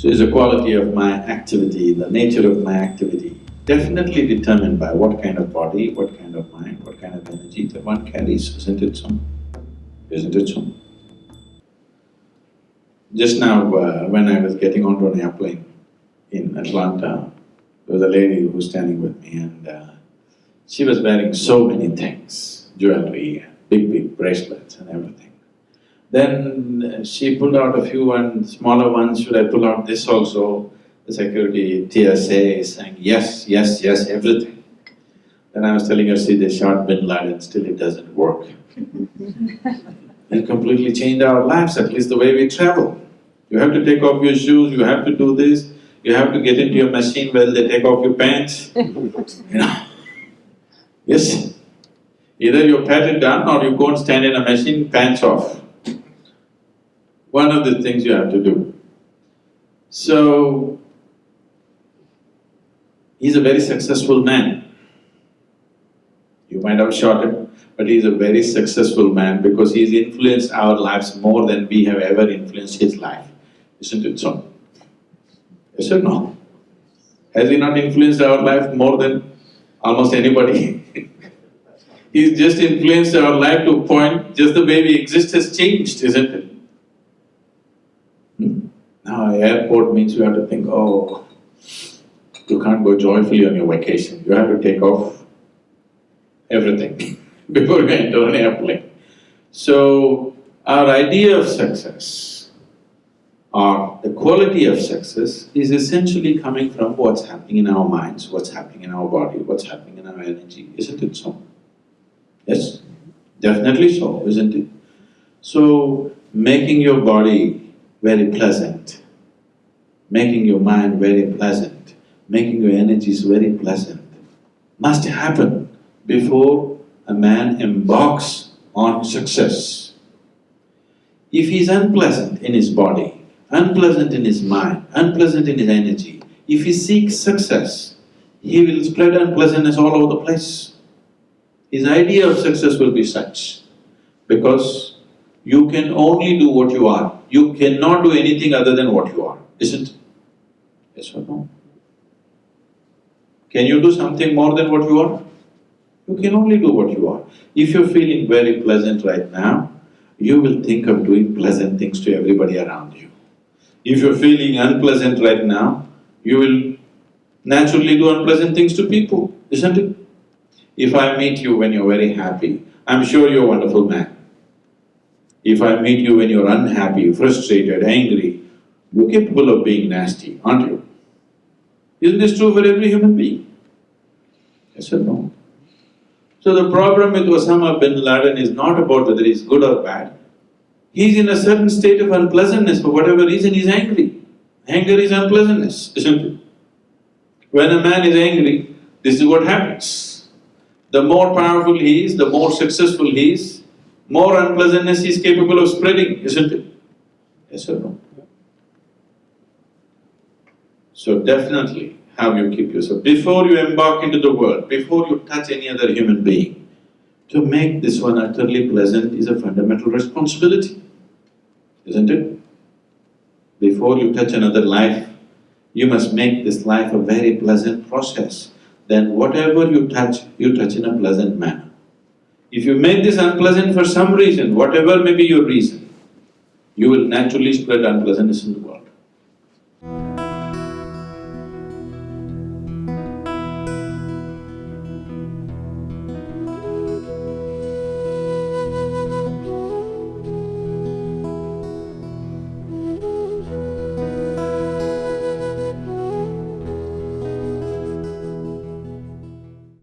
So is the quality of my activity, the nature of my activity, definitely determined by what kind of body, what kind of mind, what kind of energy that one carries, isn't it so? Isn't it so? Just now, uh, when I was getting onto an airplane in Atlanta, there was a lady who was standing with me and uh, she was wearing so many things, jewelry, big, big bracelets and everything. Then she pulled out a few and smaller ones, should I pull out this also? The security TSA is saying, yes, yes, yes, everything. Then I was telling her, see, they shot bin Laden, still it doesn't work. it completely changed our lives, at least the way we travel. You have to take off your shoes, you have to do this, you have to get into your machine while they take off your pants, you know. Yes, either you pat it down or you go and stand in a machine, pants off. One of the things you have to do. So, he's a very successful man. You might have shot him, but he's a very successful man because he's influenced our lives more than we have ever influenced his life. Isn't it so? Yes or no? Has he not influenced our life more than almost anybody? He's just influenced our life to a point, just the way we exist has changed, isn't it? Now airport means you have to think, oh, you can't go joyfully on your vacation, you have to take off everything before you enter an airplane. So, our idea of success or the quality of success is essentially coming from what's happening in our minds, what's happening in our body, what's happening in our energy, isn't it so? Yes, definitely so, isn't it? So, making your body very pleasant, making your mind very pleasant, making your energies very pleasant, must happen before a man embarks on success. If he's unpleasant in his body, unpleasant in his mind, unpleasant in his energy, if he seeks success, he will spread unpleasantness all over the place. His idea of success will be such, because you can only do what you are, you cannot do anything other than what you are, isn't it? Yes or no? Can you do something more than what you are? You can only do what you are. If you're feeling very pleasant right now, you will think of doing pleasant things to everybody around you. If you're feeling unpleasant right now, you will naturally do unpleasant things to people, isn't it? If I meet you when you're very happy, I'm sure you're a wonderful man. If I meet you when you're unhappy, frustrated, angry, you're capable of being nasty, aren't you? Isn't this true for every human being? Yes or no? So the problem with Osama bin Laden is not about whether he's good or bad. He's in a certain state of unpleasantness, for whatever reason he's angry. Anger is unpleasantness, isn't it? When a man is angry, this is what happens. The more powerful he is, the more successful he is, more unpleasantness is capable of spreading, isn't it? Yes or no? So definitely, how you keep yourself. Before you embark into the world, before you touch any other human being, to make this one utterly pleasant is a fundamental responsibility, isn't it? Before you touch another life, you must make this life a very pleasant process. Then whatever you touch, you touch in a pleasant manner. If you make this unpleasant for some reason, whatever may be your reason, you will naturally spread unpleasantness in the world.